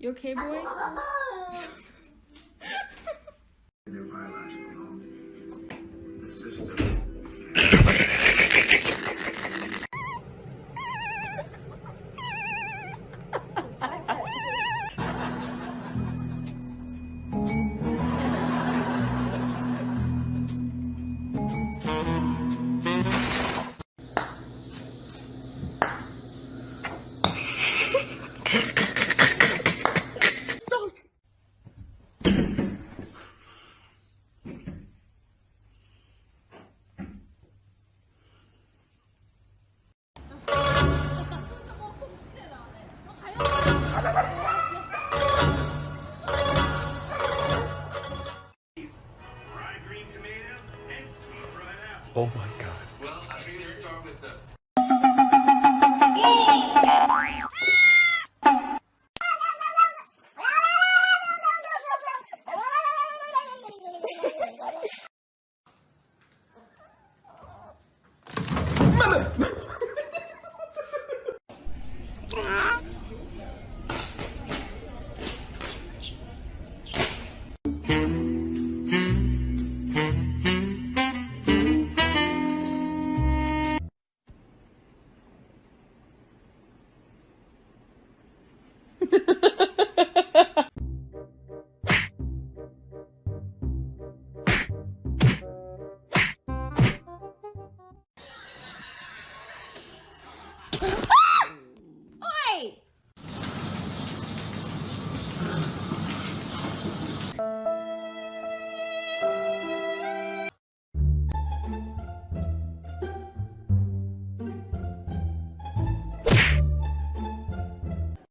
You okay, boy? Their biological home. The system. Oh my god. Well, I start with the.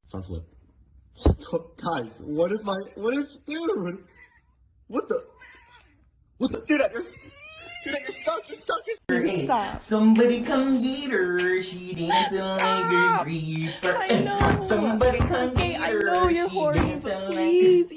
Front flip. What the, guys, what is my, what is, dude? What the, what the, dude, I just, dude, I just stuck, you're stuck, you're stuck. Stop. Somebody come get her, she dancing like a creeper. I know. Somebody come Okay, get I her, know you're she horny, dancing like a please,